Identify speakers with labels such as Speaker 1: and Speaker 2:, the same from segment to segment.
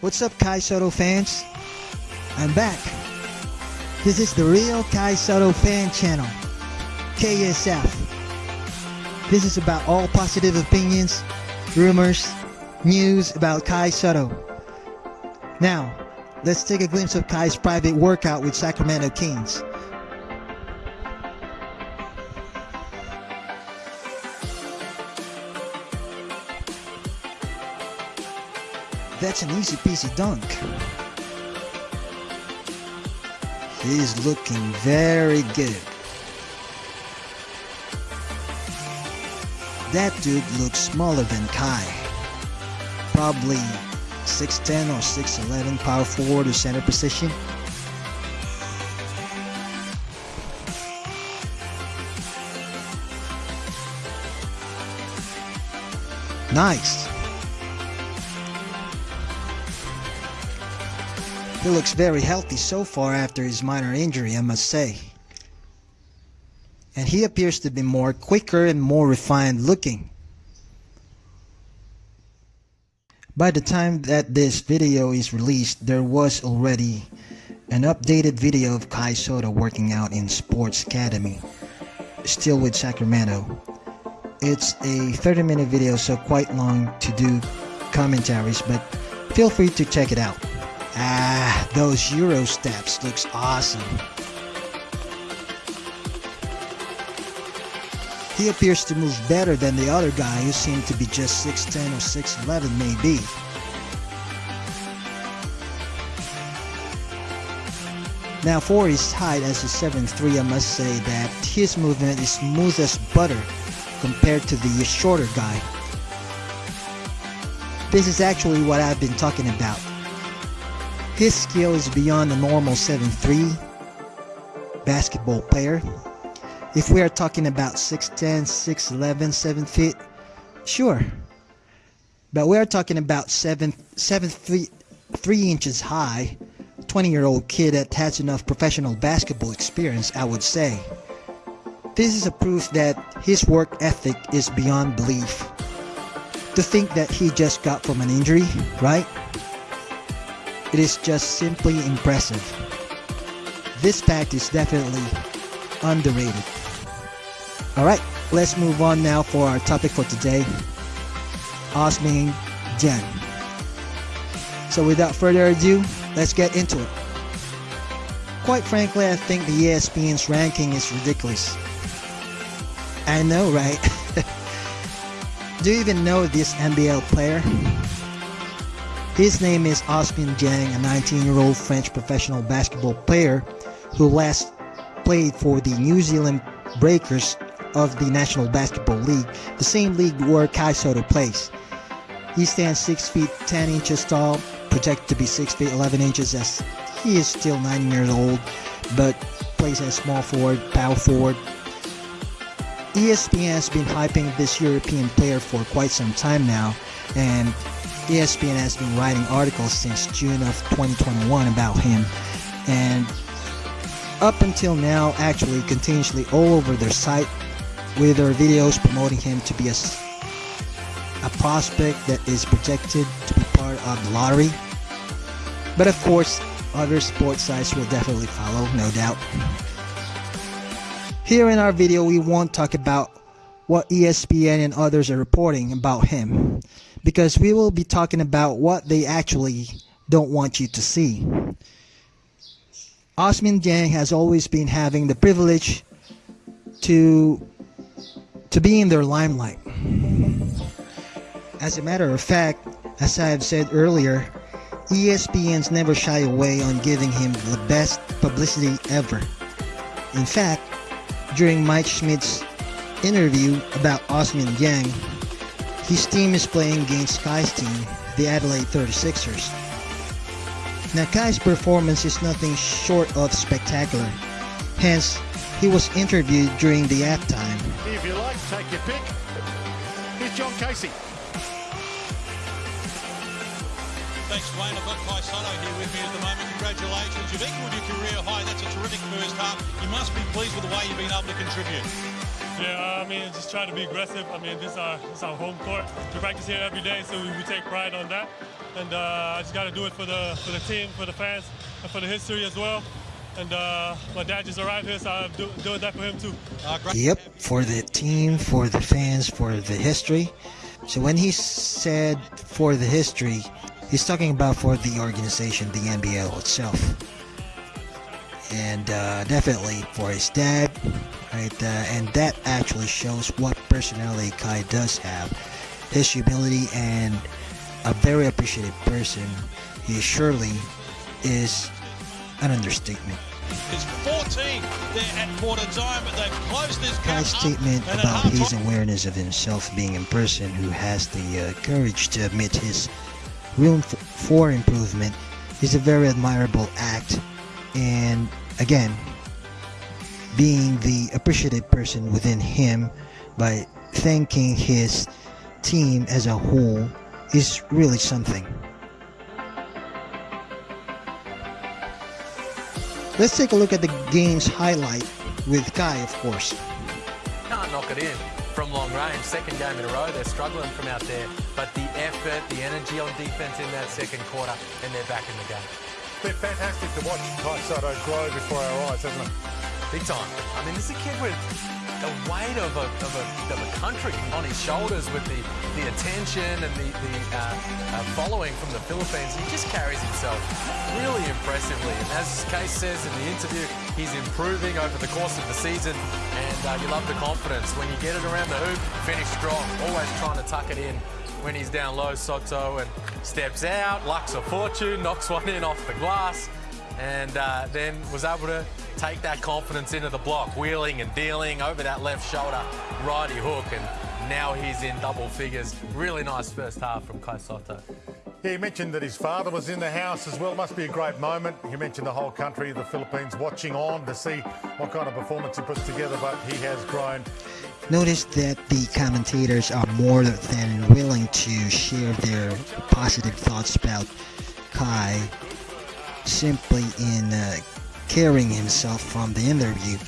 Speaker 1: What's up, Kai Sotto fans? I'm back. This is the real Kai Sotto fan channel, KSF. This is about all positive opinions, rumors, news about Kai Sotto. Now, let's take a glimpse of Kai's private workout with Sacramento Kings. That's an easy peasy dunk. He's looking very good. That dude looks smaller than Kai. Probably 6'10 or 6'11 power forward or center position. Nice. He looks very healthy so far after his minor injury, I must say. And he appears to be more quicker and more refined looking. By the time that this video is released, there was already an updated video of Kai Sotto working out in Sports Academy, still with Sacramento. It's a 30 minute video, so quite long to do commentaries, but feel free to check it out. Ah, those Euro steps looks awesome. He appears to move better than the other guy who seemed to be just 6'10 or 6'11 maybe. Now for his height as a 7'3 I must say that his movement is smooth as butter compared to the shorter guy. This is actually what I've been talking about. His skill is beyond a normal 7'3 basketball player. If we are talking about 6'10, 6'11, 7 feet, sure. But we are talking about 7, 7 feet, 3 inches high, 20 year old kid that has enough professional basketball experience, I would say. This is a proof that his work ethic is beyond belief. To think that he just got from an injury, right? It is just simply impressive. This fact is definitely underrated. Alright, let's move on now for our topic for today. Ousmane Dieng. So without further ado, let's get into it. Quite frankly, I think the ESPN's ranking is ridiculous. I know, right? Do you even know this NBL player? His name is Ousmane Dieng, a 19-year-old French professional basketball player who last played for the New Zealand Breakers of the National Basketball League, the same league where Kai Soto plays. He stands 6 feet 10 inches tall, projected to be 6 feet 11 inches as he is still 9 years old, but plays as small forward, power forward. ESPN has been hyping this European player for quite some time now, and ESPN has been writing articles since June of 2021 about him, and up until now, actually continuously all over their site with their videos promoting him to be a, a prospect that is projected to be part of the lottery. But of course, other sports sites will definitely follow, no doubt. Here in our video, we won't talk about what ESPN and others are reporting about him because we will be talking about what they actually don't want you to see. Ousmane Dieng has always been having the privilege to to be in their limelight. As a matter of fact, as I have said earlier, ESPN's never shy away on giving him the best publicity ever. In fact, during Mike Schmitz's interview about Ousmane Dieng, his team is playing against Kai's team, the Adelaide 36ers. Now Kai's performance is nothing short of spectacular. Hence, he was interviewed during the halftime.
Speaker 2: If you like, take your pick. Here's John Casey.
Speaker 3: Thanks, Wayne. I've got Kai Sotto here with me at the moment. Congratulations. You've equalled your career high. That's a terrific first half. You must be pleased with the way you've been able to contribute.
Speaker 4: Yeah, I mean, just try to be aggressive. I mean, this is our, this is our home court. We practice here every day, so we, we take pride on that. And uh, I just got to do it for the for the team, for the fans, and for the history as well. And uh, my dad just arrived here, so I'm do, doing that for him too.
Speaker 1: Yep, for the team, for the fans, for the history. So when he said for the history, he's talking about for the organization, the NBL itself. And uh, definitely for his dad, right? Uh, and that actually shows what personality Kai does have. His humility and a very appreciative person. He surely is an understatement.
Speaker 3: It's 14 there at quarter time, but they've closed this gap
Speaker 1: Kai's statement about his awareness of himself being a person who has the uh, courage to admit his room for improvement is a very admirable act and again being the appreciative person within him by thanking his team as a whole is really something let's take a look at the game's highlight with Kai of course
Speaker 5: Can't knock it in from long range. Second game in a row, they're struggling from out there. But the effort, the energy on defense in that second quarter, and they're back in the game.
Speaker 2: It's been fantastic to watch Kai Sotto grow before our eyes, hasn't it?
Speaker 5: Big time. I mean, this is a kid with the weight of a, of a, of a country on his shoulders with the, the attention and the, the uh, uh, following from the Philippines. He just carries himself really impressively. And as Case says in the interview, he's improving over the course of the season. And uh, you love the confidence. When you get it around the hoop, finish strong. Always trying to tuck it in when he's down low, Sotto, and steps out, lucks a fortune, knocks one in off the glass and uh, then was able to take that confidence into the block, wheeling and dealing over that left shoulder, righty hook, and now he's in double figures. Really nice first half from Kai Sotto.
Speaker 2: Yeah, he mentioned that his father was in the house as well. Must be a great moment. He mentioned the whole country, the Philippines, watching on to see what kind of performance he puts together, but he has grown.
Speaker 1: Notice that the commentators are more than willing to share their positive thoughts about Kai simply in uh, carrying himself from the interview.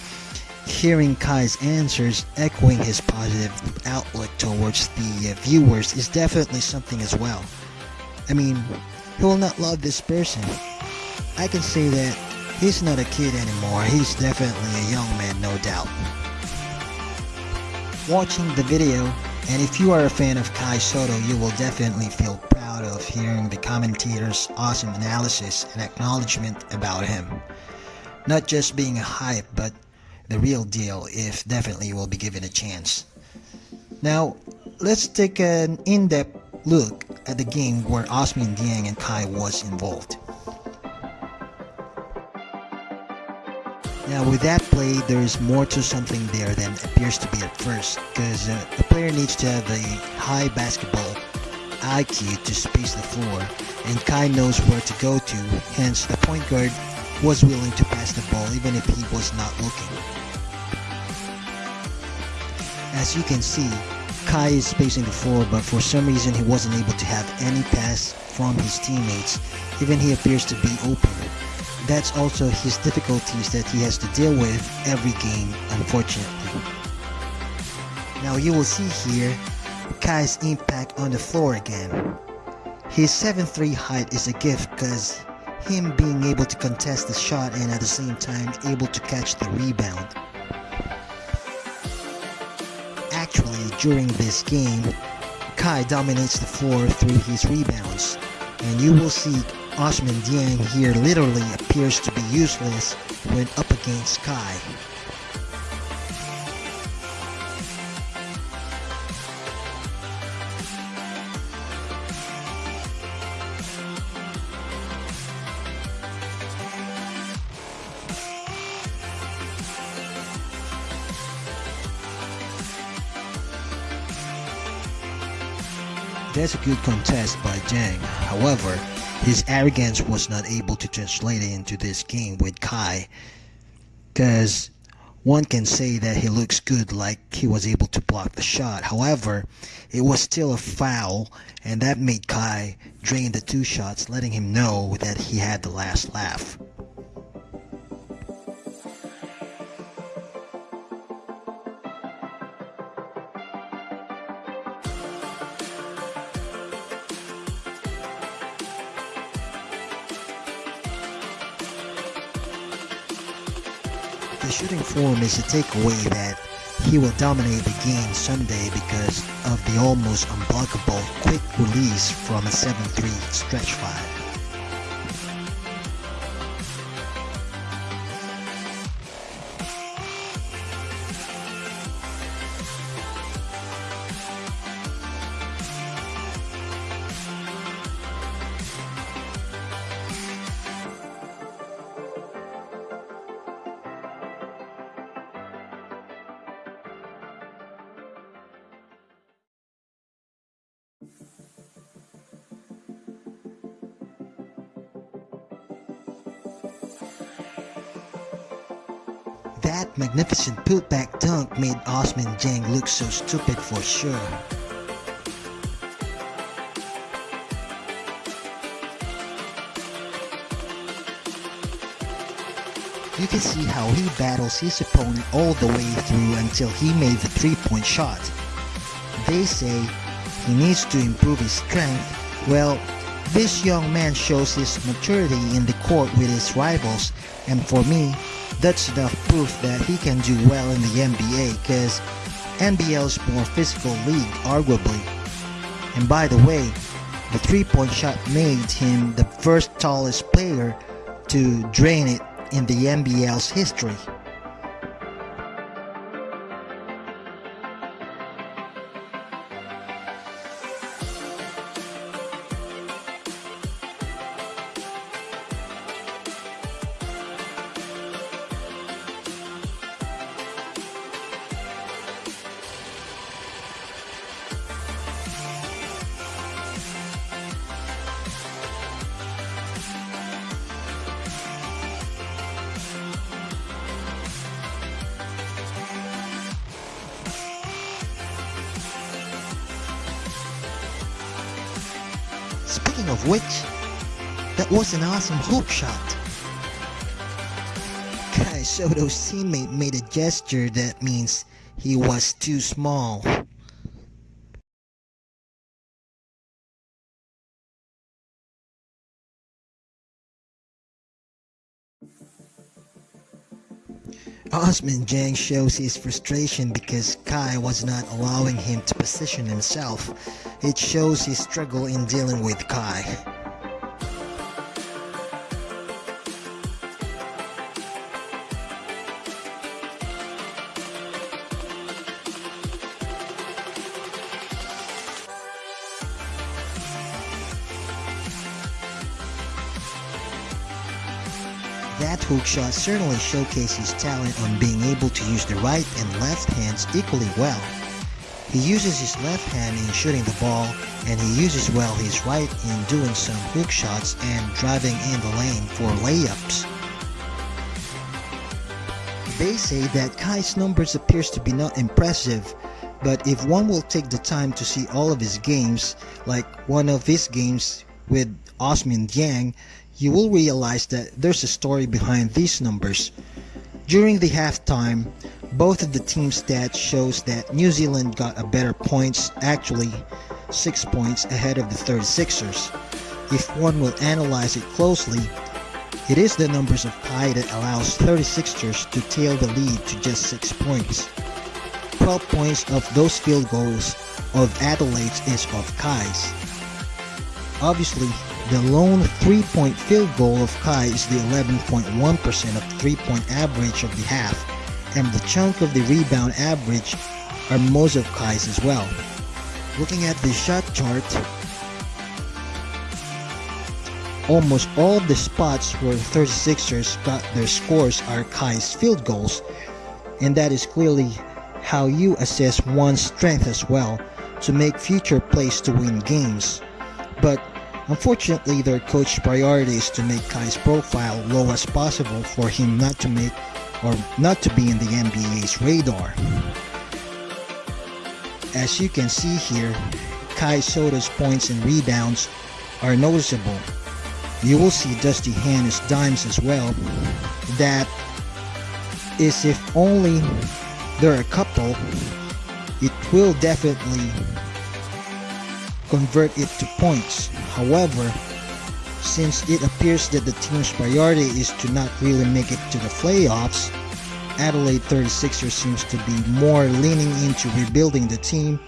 Speaker 1: Hearing Kai's answers echoing his positive outlook towards the uh, viewers is definitely something as well. I mean, who will not love this person? I can say that he's not a kid anymore, he's definitely a young man, no doubt watching the video and if you are a fan of Kai Sotto you will definitely feel of hearing the commentator's awesome analysis and acknowledgement about him. Not just being a hype but the real deal if definitely will be given a chance. Now let's take an in-depth look at the game where Ousmane Dieng and Kai was involved. Now with that play, there is more to something there than appears to be at first, because uh, a player needs to have a high basketball IQ to space the floor, and Kai knows where to go to, hence the point guard was willing to pass the ball even if he was not looking. As you can see, Kai is spacing the floor, but for some reason he wasn't able to have any pass from his teammates, even he appears to be open that's also his difficulties that he has to deal with every game, unfortunately. Now you will see here Kai's impact on the floor again. His 7'3 height is a gift because him being able to contest the shot and at the same time able to catch the rebound. Actually, during this game, Kai dominates the floor through his rebounds, and you will see Ousmane Dieng here literally appears to be useless when up against Kai. That's a good contest by Dieng. However, his arrogance was not able to translate it into this game with Kai. Because one can say that he looks good like he was able to block the shot. However, it was still a foul and that made Kai drain the two shots letting him know that he had the last laugh. The shooting form is a takeaway that he will dominate the game Sunday because of the almost unblockable quick release from a 7-3 stretch 5. That magnificent putback dunk made Ousmane Dieng look so stupid for sure. You can see how he battles his opponent all the way through until he made the three-point shot. They say he needs to improve his strength. Well, this young man shows his maturity in the court with his rivals and for me, that's enough proof that he can do well in the NBA because NBL's more physical league arguably. And by the way, the three-point shot made him the first tallest player to drain it in the NBL's history. Speaking of which, that was an awesome hook shot. Kai Sotto's teammate made a gesture that means he was too small. Ousmane Dieng shows his frustration because Kai was not allowing him to position himself. It shows his struggle in dealing with Kai. That hook shot certainly showcased his talent on being able to use the right and left hands equally well. He uses his left hand in shooting the ball and he uses well his right in doing some hook shots and driving in the lane for layups. They say that Kai's numbers appears to be not impressive, but if one will take the time to see all of his games, like one of his games with Ousmane Dieng, you will realize that there's a story behind these numbers. During the halftime, both of the team stats shows that New Zealand got a better points, actually 6 points ahead of the 36ers. If one will analyze it closely, it is the numbers of Kai that allows 36ers to tail the lead to just 6 points. 12 points of those field goals of Adelaide's is of Kai's. Obviously, the lone three-point field goal of Kai is the 11.1% of three-point average of the half, and the chunk of the rebound average are most of Kai's as well. Looking at the shot chart, almost all of the spots where 36ers got their scores are Kai's field goals, and that is clearly how you assess one's strength as well to make future plays to win games. But unfortunately, their coach's priority is to make Kai's profile low as possible for him not to make or not to be in the NBA's radar. As you can see here, Kai Sotto's points and rebounds are noticeable. You will see Dusty Hannah's dimes as well. That is if only there are a couple, it will definitely convert it to points. However, since it appears that the team's priority is to not really make it to the playoffs, Adelaide 36ers seems to be more leaning into rebuilding the team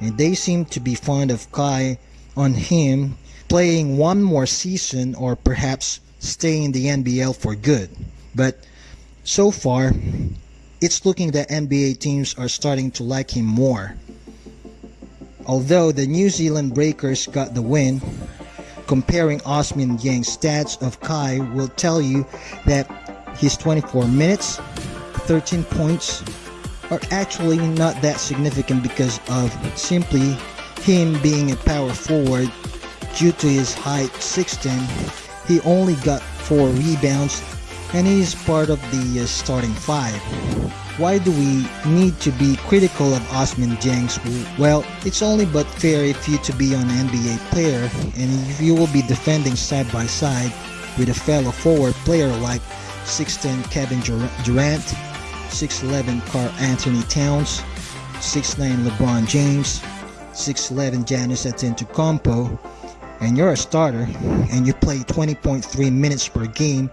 Speaker 1: and they seem to be fond of Kai on him playing one more season or perhaps staying in the NBL for good. But so far, it's looking that NBA teams are starting to like him more. Although the New Zealand Breakers got the win, comparing Ousmane Dieng's stats of Kai will tell you that his 24 minutes, 13 points are actually not that significant because of simply him being a power forward. Due to his height 6'10 he only got 4 rebounds and he is part of the uh, starting 5 why do we need to be critical of Ousmane Dieng? Well, it's only but fair if you to be an NBA player and if you will be defending side by side with a fellow forward player like 6'10 Kevin Durant 6'11 Karl-Anthony Towns, 6'9 LeBron James, 6'11 Giannis Antetokounmpo, and you're a starter and you play 20.3 minutes per game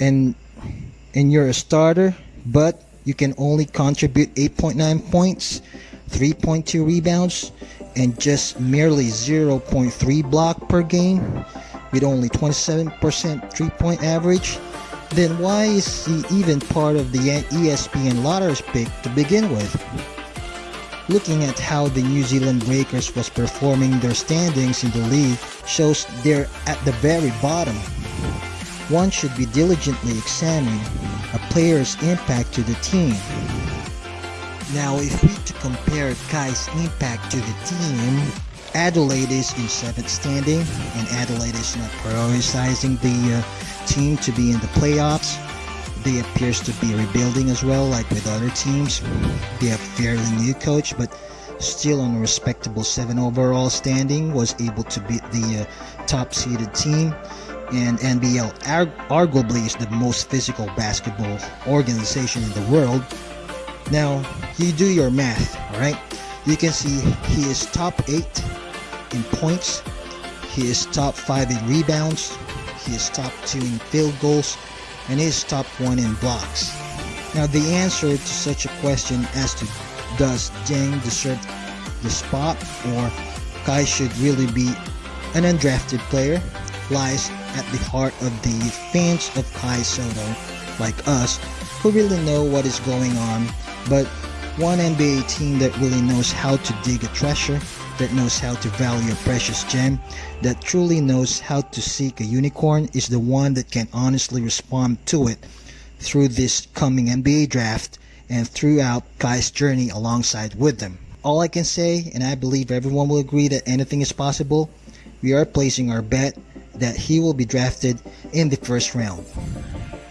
Speaker 1: and and you're a starter but you can only contribute 8.9 points 3.2 rebounds and just merely 0.3 block per game with only 27% three-point average then why is he even part of the ESPN Lottery's pick to begin with? Looking at how the New Zealand Breakers was performing their standings in the league shows they're at the very bottom. One should be diligently examining a player's impact to the team. Now if we to compare Kai's impact to the team, Adelaide is in 7th standing and Adelaide is not prioritizing the uh, team to be in the playoffs. They appears to be rebuilding as well, like with other teams. They have fairly new coach, but still on a respectable seven overall standing. Was able to beat the uh, top seeded team, and NBL arguably is the most physical basketball organization in the world. Now you do your math, all right? You can see he is top eight in points. He is top five in rebounds. He is top 2 in field goals and he is top 1 in blocks. Now the answer to such a question as to does Dieng deserve the spot or Kai should really be an undrafted player lies at the heart of the fans of Kai Sotto like us who really know what is going on but one NBA team that really knows how to dig a treasure that knows how to value a precious gem, that truly knows how to seek a unicorn is the one that can honestly respond to it through this coming NBA draft and throughout Kai's journey alongside with them. All I can say, and I believe everyone will agree that anything is possible, we are placing our bet that he will be drafted in the first round.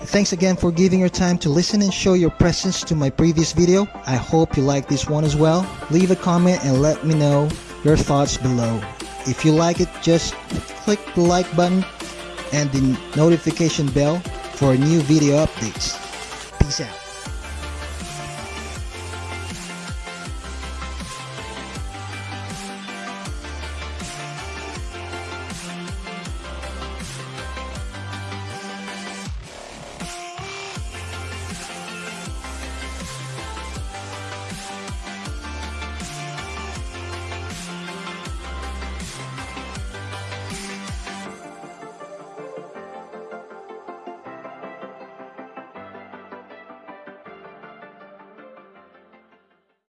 Speaker 1: Thanks again for giving your time to listen and show your presence to my previous video. I hope you like this one as well. Leave a comment and let me know your thoughts below. If you like it, just click the like button and the notification bell for new video updates. Peace out.